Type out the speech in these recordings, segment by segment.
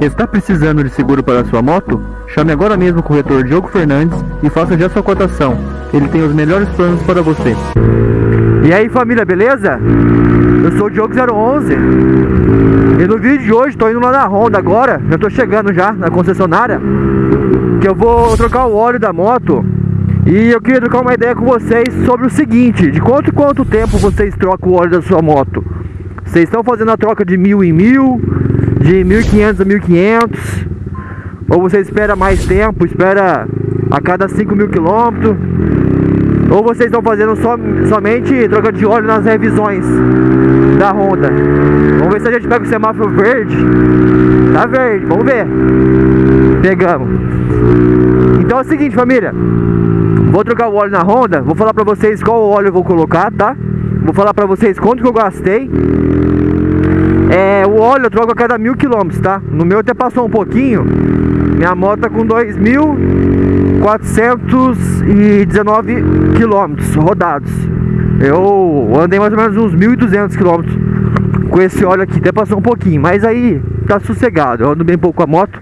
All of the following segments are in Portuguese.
Está precisando de seguro para sua moto? Chame agora mesmo o corretor Diogo Fernandes e faça já sua cotação. Ele tem os melhores planos para você. E aí família, beleza? Eu sou o Diogo 011 E no vídeo de hoje estou indo lá na Honda agora Já estou chegando já na concessionária Que eu vou trocar o óleo da moto E eu queria trocar uma ideia com vocês sobre o seguinte De quanto quanto tempo vocês trocam o óleo da sua moto? Vocês estão fazendo a troca de mil em mil De 1.500 a 1.500 Ou você espera mais tempo, espera a cada 5 mil quilômetros ou vocês estão fazendo so, somente troca de óleo nas revisões da Honda? Vamos ver se a gente pega o semáforo verde. Tá verde, vamos ver. Pegamos. Então é o seguinte, família. Vou trocar o óleo na Honda. Vou falar pra vocês qual óleo eu vou colocar, tá? Vou falar pra vocês quanto que eu gastei. É, o óleo eu troco a cada mil quilômetros, tá? No meu até passou um pouquinho. Minha moto tá com 2.419 quilômetros rodados. Eu andei mais ou menos uns 1.200 quilômetros com esse óleo aqui. Até passou um pouquinho, mas aí tá sossegado. Eu ando bem pouco com a moto.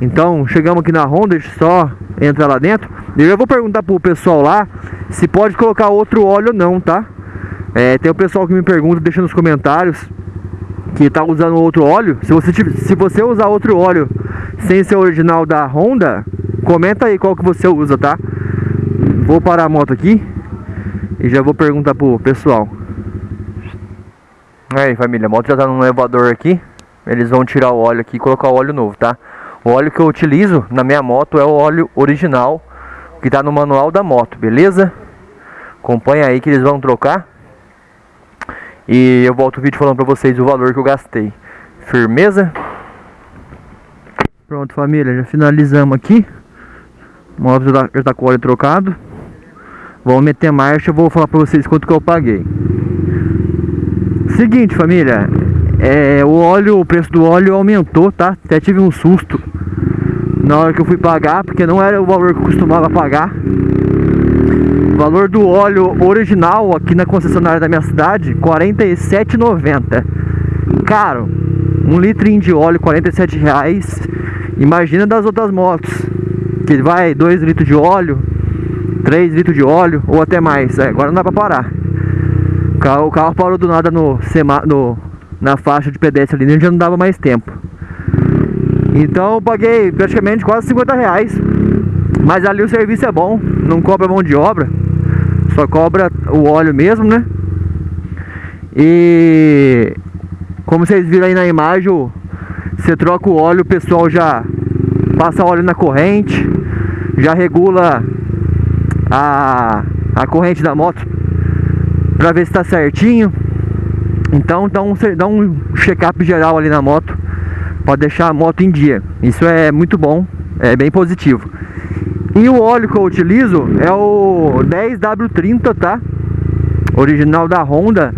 Então, chegamos aqui na Honda, só entrar lá dentro. Eu já vou perguntar pro pessoal lá se pode colocar outro óleo ou não, tá? É, tem o pessoal que me pergunta, deixa nos comentários que tá usando outro óleo, se você, se você usar outro óleo sem ser original da Honda, comenta aí qual que você usa, tá? Vou parar a moto aqui e já vou perguntar pro pessoal. Aí família, a moto já tá no elevador aqui, eles vão tirar o óleo aqui e colocar o óleo novo, tá? O óleo que eu utilizo na minha moto é o óleo original que tá no manual da moto, beleza? Acompanha aí que eles vão trocar e eu volto o vídeo falando pra vocês o valor que eu gastei. Firmeza? Pronto, família, já finalizamos aqui. O já tá com óleo trocado. Vamos meter marcha, eu vou falar pra vocês quanto que eu paguei. Seguinte, família. É, o óleo, o preço do óleo aumentou, tá? Até tive um susto na hora que eu fui pagar, porque não era o valor que eu costumava pagar. Valor do óleo original aqui na concessionária da minha cidade, R$ 47,90. Caro, um litrinho de óleo, R$ reais. Imagina das outras motos, que vai 2 litros de óleo, 3 litros de óleo ou até mais. É, agora não dá pra parar. O carro, o carro parou do nada no, no, na faixa de pedestre ali, já não dava mais tempo. Então eu paguei praticamente quase 50 reais. Mas ali o serviço é bom, não cobra mão de obra. Só cobra o óleo mesmo, né? E como vocês viram aí na imagem, você troca o óleo, o pessoal já passa óleo na corrente, já regula a, a corrente da moto para ver se está certinho. Então dá um, dá um check-up geral ali na moto para deixar a moto em dia. Isso é muito bom, é bem positivo. E o óleo que eu utilizo é o 10W30, tá? Original da Honda.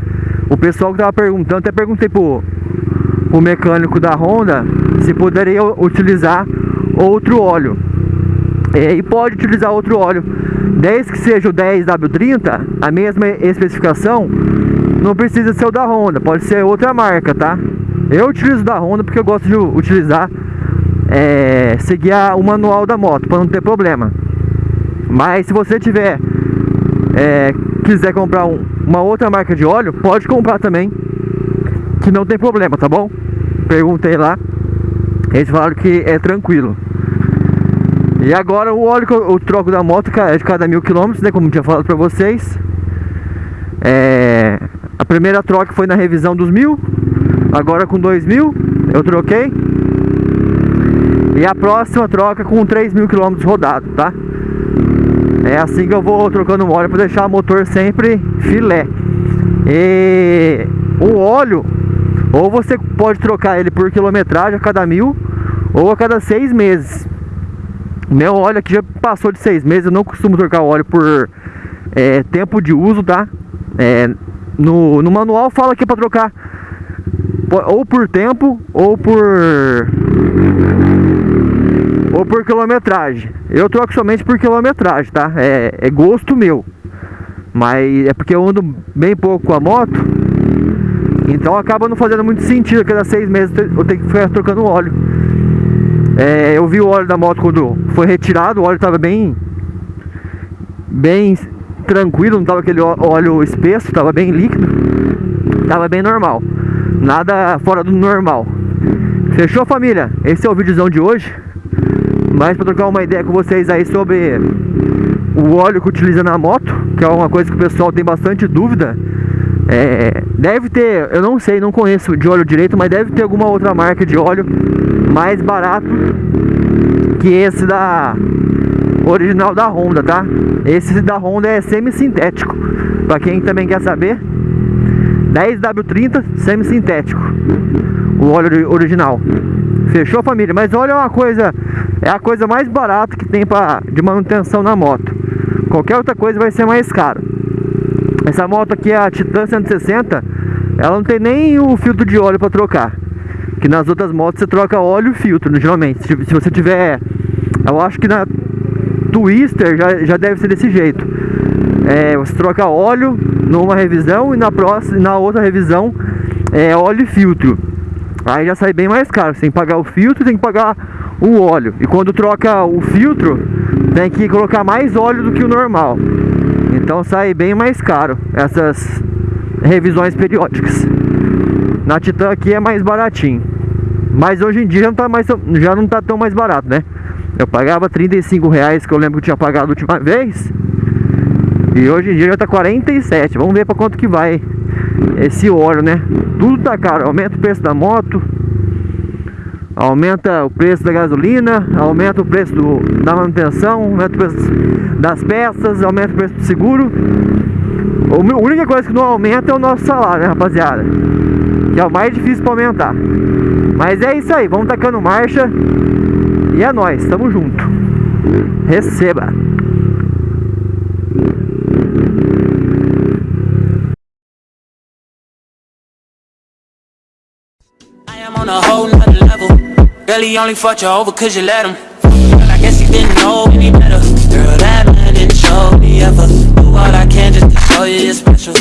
O pessoal que tava perguntando, até perguntei pro, pro mecânico da Honda se poderia utilizar outro óleo. E pode utilizar outro óleo. Desde que seja o 10W30, a mesma especificação, não precisa ser o da Honda, pode ser outra marca, tá? Eu utilizo da Honda porque eu gosto de utilizar é, seguir o manual da moto para não ter problema. Mas se você tiver é, quiser comprar um, uma outra marca de óleo, pode comprar também, que não tem problema, tá bom? Perguntei lá, eles falaram que é tranquilo. E agora o óleo que eu, eu troco da moto é de cada mil quilômetros, né? Como tinha falado pra vocês. É, a primeira troca foi na revisão dos mil, agora com dois mil eu troquei. E a próxima troca com 3 mil quilômetros rodados, tá? É assim que eu vou trocando o óleo para deixar o motor sempre filé. E o óleo, ou você pode trocar ele por quilometragem a cada mil, ou a cada seis meses. Meu óleo aqui já passou de seis meses, eu não costumo trocar óleo por é, tempo de uso, tá? É, no, no manual fala que é para trocar ou por tempo ou por ou por quilometragem. Eu troco somente por quilometragem, tá? É, é gosto meu. Mas é porque eu ando bem pouco com a moto. Então acaba não fazendo muito sentido cada seis meses eu ter que ficar trocando óleo. É, eu vi o óleo da moto quando foi retirado, o óleo estava bem bem tranquilo, não estava aquele óleo espesso, estava bem líquido, estava bem normal, nada fora do normal. Fechou família? Esse é o vídeozão de hoje, mas para trocar uma ideia com vocês aí sobre o óleo que utiliza na moto, que é uma coisa que o pessoal tem bastante dúvida. É, deve ter, eu não sei, não conheço de óleo direito, mas deve ter alguma outra marca de óleo mais barato que esse da original da Honda, tá? Esse da Honda é semi-sintético. Para quem também quer saber, 10W30 semi-sintético. O óleo original. Fechou família? Mas olha uma coisa, é a coisa mais barata que tem pra, de manutenção na moto. Qualquer outra coisa vai ser mais caro. Essa moto aqui, a Titan 160, ela não tem nem o filtro de óleo para trocar. Que nas outras motos você troca óleo e filtro, geralmente. Se, se você tiver, eu acho que na Twister já, já deve ser desse jeito. É, você troca óleo numa revisão e na próxima, na outra revisão é óleo e filtro. Aí já sai bem mais caro. Você tem que pagar o filtro, tem que pagar o óleo. E quando troca o filtro, tem que colocar mais óleo do que o normal. Então sai bem mais caro essas revisões periódicas. Na Titan aqui é mais baratinho. Mas hoje em dia já não tá, mais, já não tá tão mais barato, né? Eu pagava 35 reais, que eu lembro que eu tinha pagado a última vez. E hoje em dia já tá 47. Vamos ver para quanto que vai esse óleo, né? Tudo tá caro. Aumenta o preço da moto. Aumenta o preço da gasolina. Aumenta o preço do, da manutenção. Aumenta o preço das peças. Aumenta o preço do seguro. A única coisa que não aumenta é o nosso salário, né, rapaziada? Que é o mais difícil para aumentar. Mas é isso aí. Vamos tacando marcha. E é nóis, tamo junto. Receba! am on a whole nother level. Girl, he only fucked you over cause you let him. Girl, I guess he didn't know any better. Girl, that man didn't show me ever. Do all I can just to show you you're special.